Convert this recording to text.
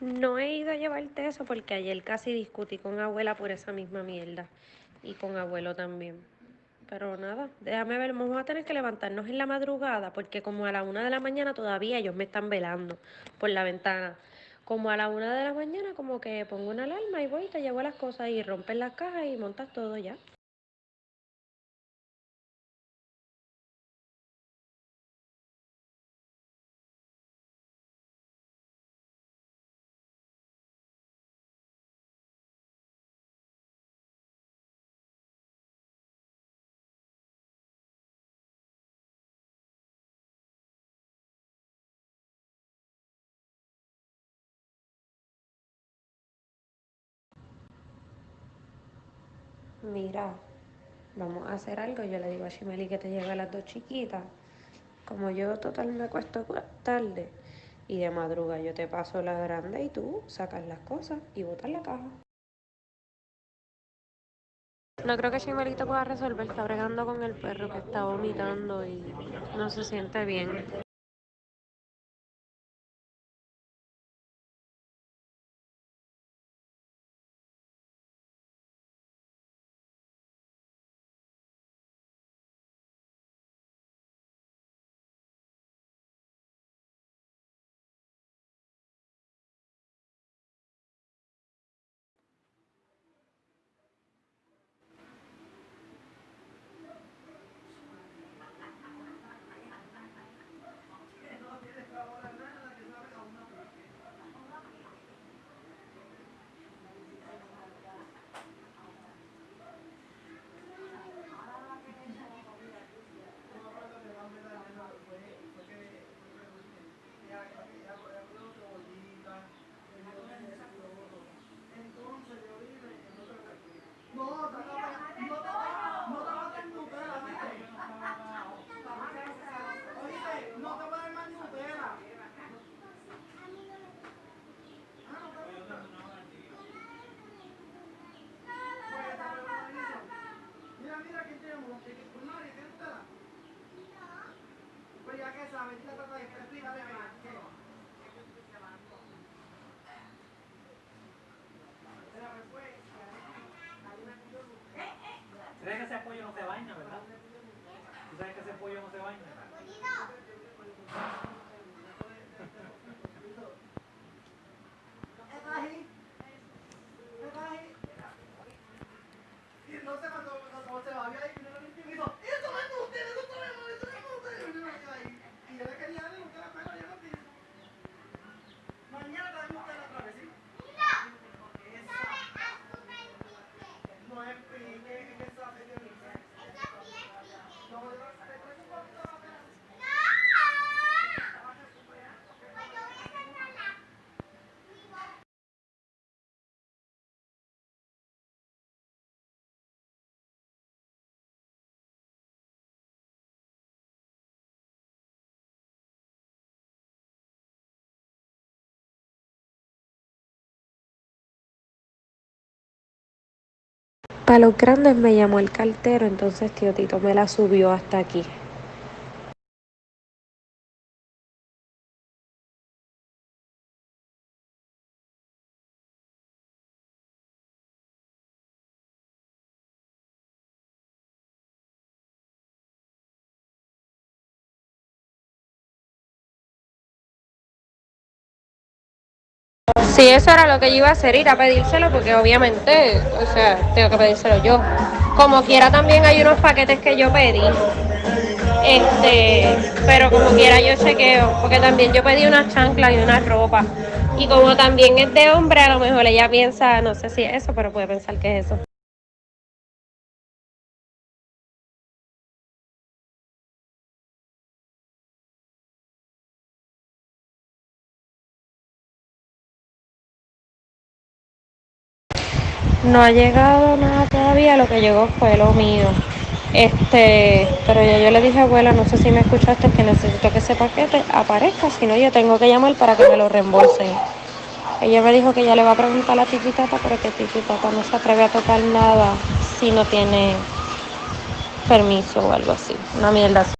No he ido a llevarte eso porque ayer casi discutí con abuela por esa misma mierda. Y con abuelo también. Pero nada, déjame ver, vamos a tener que levantarnos en la madrugada porque como a la una de la mañana todavía ellos me están velando por la ventana. Como a la una de la mañana como que pongo una alarma y voy, te llevo las cosas y rompes las cajas y montas todo ya. Mira, vamos a hacer algo. Yo le digo a Shimeli que te lleve a las dos chiquitas. Como yo total me acuesto tarde y de madruga yo te paso la grande y tú sacas las cosas y botas la caja. No creo que Shimeli te pueda resolver. Está bregando con el perro que está vomitando y no se siente bien. Thank you. Para los grandes me llamó el cartero, entonces tío Tito me la subió hasta aquí. Sí, eso era lo que yo iba a hacer, ir a pedírselo, porque obviamente, o sea, tengo que pedírselo yo. Como quiera también hay unos paquetes que yo pedí. Este, pero como quiera yo chequeo, porque también yo pedí una chancla y una ropa. Y como también es de hombre, a lo mejor ella piensa, no sé si es eso, pero puede pensar que es eso. No ha llegado nada todavía, lo que llegó fue lo mío. Este, pero ya yo le dije, abuela, no sé si me escuchaste, que necesito que ese paquete aparezca, si no yo tengo que llamar para que me lo reembolsen. Ella me dijo que ya le va a preguntar a la tititata, pero que tititata no se atreve a tocar nada si no tiene permiso o algo así. Una mierda así.